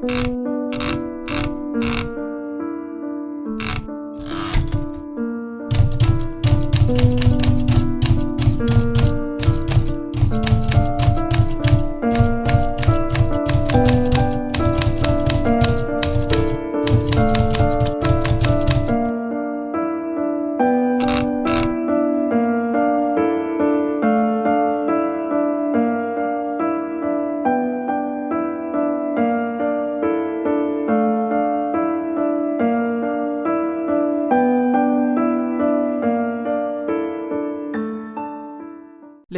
Música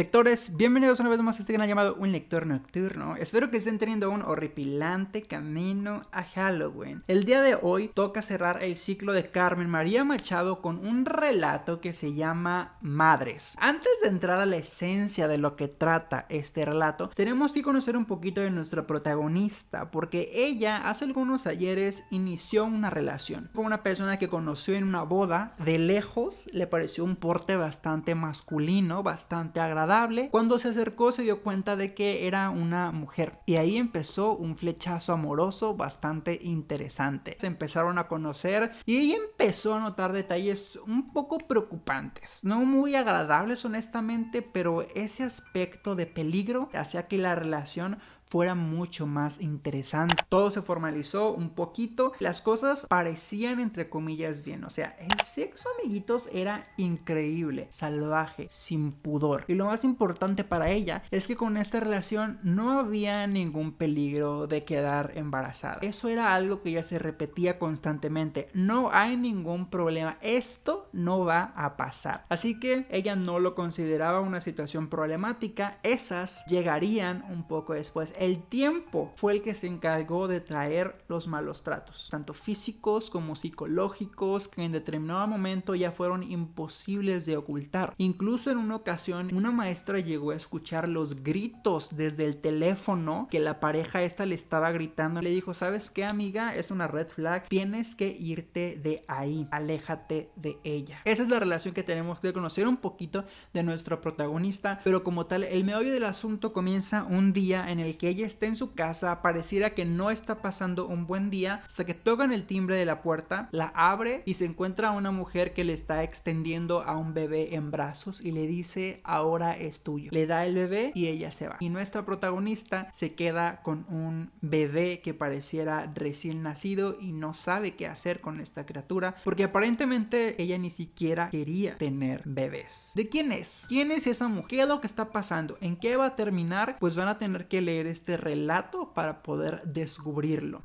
Lectores, bienvenidos una vez más a este canal llamado Un Lector Nocturno. Espero que estén teniendo un horripilante camino a Halloween. El día de hoy toca cerrar el ciclo de Carmen María Machado con un relato que se llama Madres. Antes de entrar a la esencia de lo que trata este relato, tenemos que conocer un poquito de nuestra protagonista, porque ella hace algunos ayeres inició una relación con una persona que conoció en una boda. De lejos le pareció un porte bastante masculino, bastante agradable cuando se acercó se dio cuenta de que era una mujer. Y ahí empezó un flechazo amoroso bastante interesante. Se empezaron a conocer y ella empezó a notar detalles un poco preocupantes, no muy agradables honestamente, pero ese aspecto de peligro hacía que la relación fuera mucho más interesante. Todo se formalizó un poquito, las cosas parecían entre comillas bien, o sea, el sexo amiguitos era increíble, salvaje, sin pudor. Y lo más importante para ella es que con esta relación no había ningún peligro de quedar embarazada. Eso era algo que ella se repetía constantemente, no hay ningún problema, esto no va a pasar. Así que ella no lo consideraba una situación problemática, esas llegarían un poco después el tiempo fue el que se encargó de traer los malos tratos, tanto físicos como psicológicos, que en determinado momento ya fueron imposibles de ocultar. Incluso en una ocasión, una maestra llegó a escuchar los gritos desde el teléfono que la pareja esta le estaba gritando. Le dijo, ¿sabes qué, amiga? Es una red flag. Tienes que irte de ahí. Aléjate de ella. Esa es la relación que tenemos que conocer un poquito de nuestro protagonista. Pero como tal, el meollo del asunto comienza un día en el que ella está en su casa, pareciera que no está pasando un buen día, hasta que tocan el timbre de la puerta, la abre y se encuentra a una mujer que le está extendiendo a un bebé en brazos y le dice ahora es tuyo. Le da el bebé y ella se va. Y nuestra protagonista se queda con un bebé que pareciera recién nacido y no sabe qué hacer con esta criatura porque aparentemente ella ni siquiera quería tener bebés. ¿De quién es? ¿Quién es esa mujer? ¿Qué es lo que está pasando? ¿En qué va a terminar? Pues van a tener que leer este este relato para poder descubrirlo.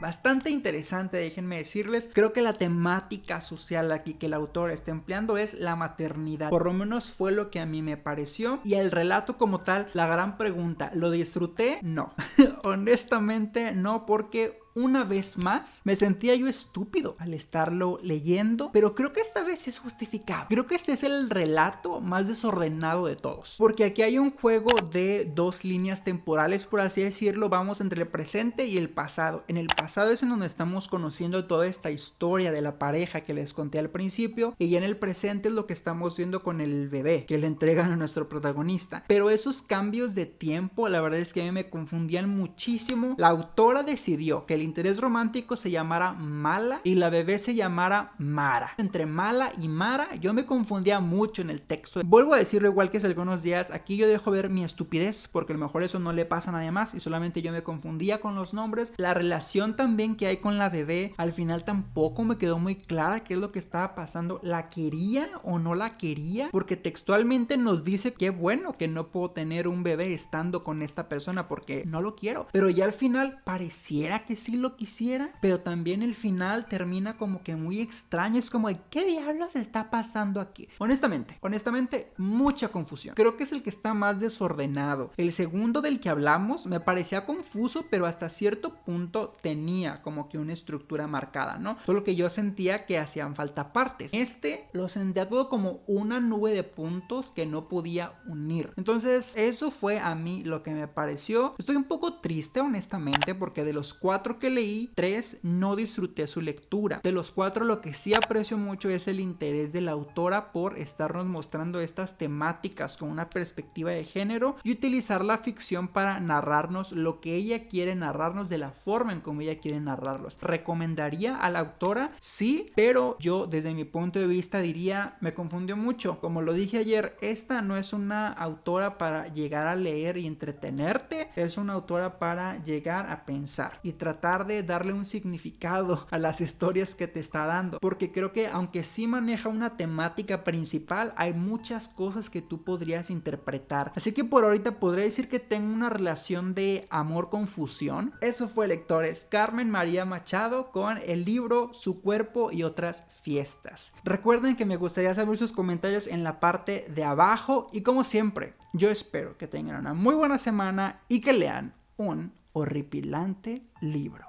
Bastante interesante, déjenme decirles. Creo que la temática social aquí que el autor está empleando es la maternidad. Por lo menos fue lo que a mí me pareció. Y el relato como tal, la gran pregunta, ¿lo disfruté? No. Honestamente no, porque una vez más me sentía yo estúpido al estarlo leyendo, pero creo que esta vez es justificado. Creo que este es el relato más desordenado de todos, porque aquí hay un juego de dos líneas temporales, por así decirlo, vamos entre el presente y el pasado. En el pasado es en donde estamos conociendo toda esta historia de la pareja que les conté al principio, y ya en el presente es lo que estamos viendo con el bebé que le entregan a nuestro protagonista. Pero esos cambios de tiempo, la verdad es que a mí me confundían muchísimo. La autora decidió que el interés romántico se llamara Mala y la bebé se llamara Mara. Entre Mala y Mara yo me confundía mucho en el texto. Vuelvo a decirlo igual que hace algunos días, aquí yo dejo ver mi estupidez porque a lo mejor eso no le pasa a nadie más y solamente yo me confundía con los nombres. La relación también que hay con la bebé al final tampoco me quedó muy clara qué es lo que estaba pasando. ¿La quería o no la quería? Porque textualmente nos dice que bueno que no puedo tener un bebé estando con esta persona porque no lo quiero. Pero ya al final pareciera que sí lo quisiera, pero también el final termina como que muy extraño. Es como de qué diablos está pasando aquí. Honestamente, honestamente, mucha confusión. Creo que es el que está más desordenado. El segundo del que hablamos me parecía confuso, pero hasta cierto punto tenía como que una estructura marcada, ¿no? Solo que yo sentía que hacían falta partes. Este lo sentía todo como una nube de puntos que no podía unir. Entonces, eso fue a mí lo que me pareció. Estoy un poco triste, honestamente, porque de los cuatro que leí, tres no disfruté su lectura. De los cuatro lo que sí aprecio mucho es el interés de la autora por estarnos mostrando estas temáticas con una perspectiva de género y utilizar la ficción para narrarnos lo que ella quiere narrarnos de la forma en como ella quiere narrarlos. ¿Recomendaría a la autora? Sí, pero yo desde mi punto de vista diría me confundió mucho. Como lo dije ayer, esta no es una autora para llegar a leer y entretenerte, es una autora para llegar a pensar y tratar de darle un significado a las historias que te está dando. Porque creo que aunque sí maneja una temática principal, hay muchas cosas que tú podrías interpretar. Así que por ahorita podría decir que tengo una relación de amor confusión. Eso fue lectores Carmen María Machado con el libro Su cuerpo y otras fiestas. Recuerden que me gustaría saber sus comentarios en la parte de abajo y como siempre, yo espero que tengan una muy buena semana y que lean un horripilante libro.